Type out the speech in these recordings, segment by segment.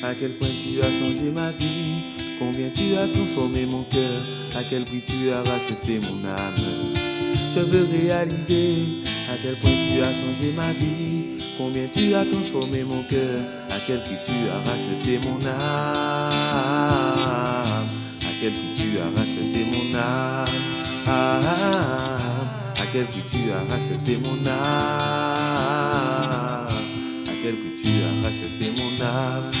À quel point tu as changé ma vie, combien tu as transformé mon cœur, à quel prix tu as racheté mon âme. Je veux réaliser à quel point tu as changé ma vie, combien tu as transformé mon cœur, à quel prix tu as racheté mon âme. À quel prix tu as racheté mon âme. À quel prix tu as racheté mon âme. Mon âme.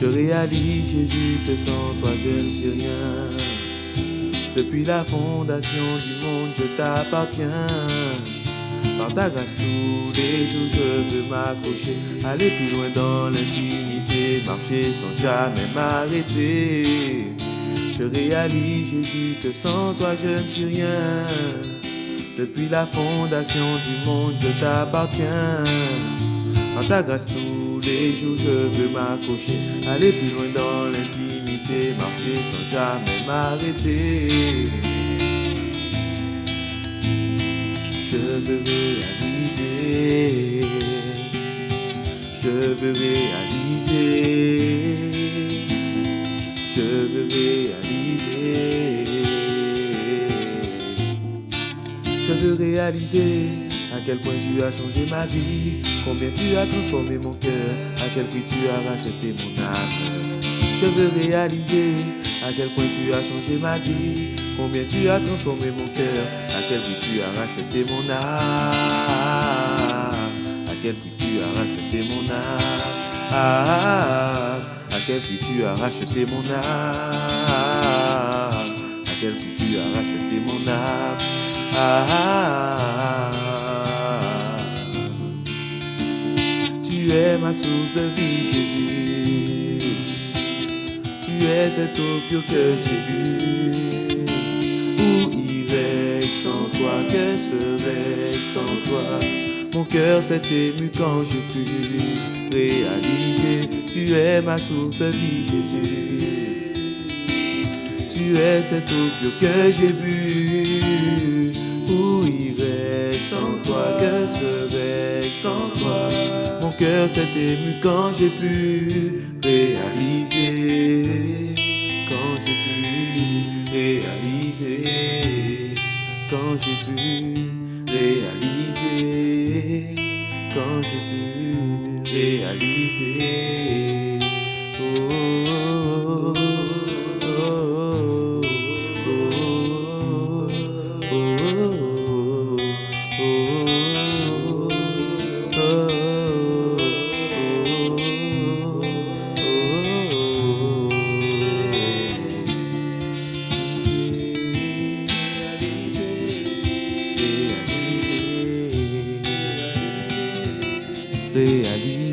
Je réalise, Jésus, que sans toi je ne suis rien. Depuis la fondation du monde, je t'appartiens. Par ta grâce, tous les jours, je veux m'accrocher, aller plus loin dans l'intimité, marcher sans jamais m'arrêter. Je réalise, Jésus, que sans toi, je ne suis rien. Depuis la fondation du monde, je t'appartiens. Par ta grâce, tous les jours, je veux m'accrocher, aller plus loin dans l'intimité, marcher sans jamais m'arrêter. Je veux réaliser, je veux réaliser, Je veux réaliser à quel point tu as changé ma vie, combien tu as transformé mon cœur, à quel prix tu as racheté mon âme. Je veux réaliser à quel point tu as changé ma vie, combien tu as transformé mon cœur, à quel prix tu as racheté mon âme. À quel prix tu as racheté mon âme. À quel prix tu as racheté mon âme. À quel prix tu as racheté mon âme. Tu es ma source de vie, Jésus. Tu es cette eau que j'ai bu. Où irais-je sans toi Que serais-je sans toi Mon cœur s'est ému quand j'ai pu réaliser. Tu es ma source de vie, Jésus. Tu es cette eau que j'ai bu. Où irais-je sans toi Que serais-je sans toi Mon cœur s'est ému quand j'ai pu réaliser. Quand j'ai pu réaliser. Quand j'ai pu réaliser. Quand j'ai pu réaliser. Oh. idéalise.